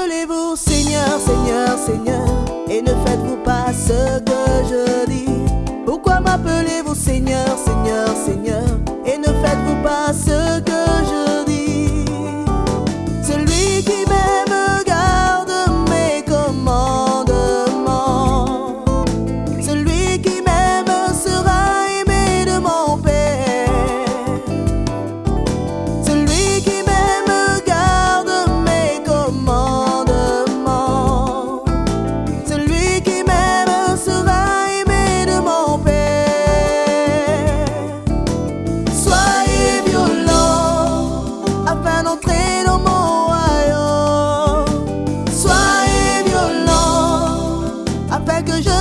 m'appelez-vous Seigneur, Seigneur, Seigneur Et ne faites-vous pas ce que je dis. Pourquoi m'appelez-vous Seigneur, Seigneur, Seigneur Et ne faites-vous pas ce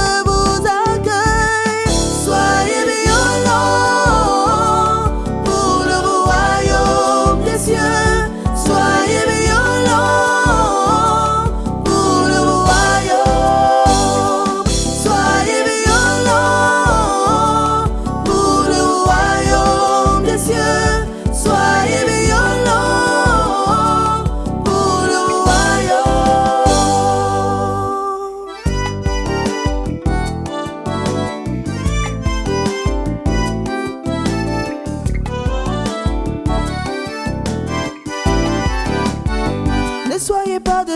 afin que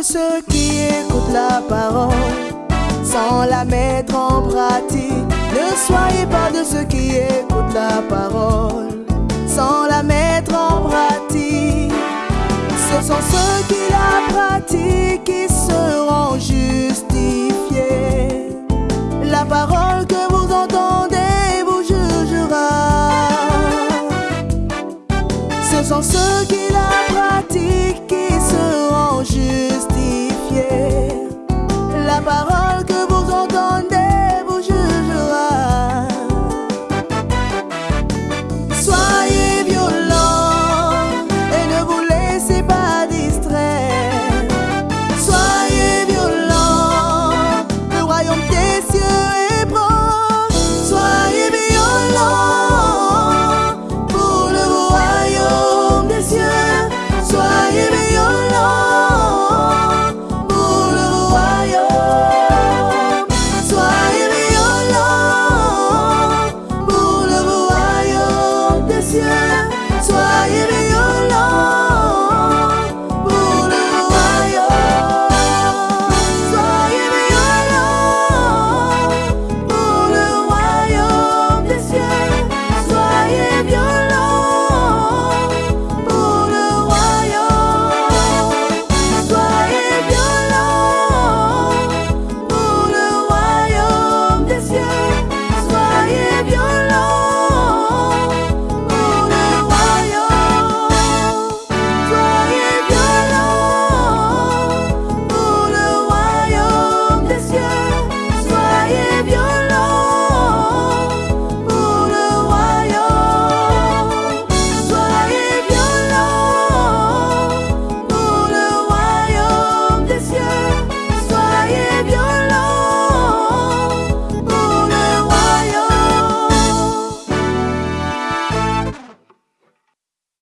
ceux qui écoutent la parole sans la mettre en pratique. Ne soyez pas de ceux qui écoutent la parole sans la mettre en pratique. Ce sont ceux qui la pratiquent qui seront justifiés. La parole que vous entendez vous jugera. Ce sont ceux qui la pratiquent qui seront justifiés. La parole que vous entendez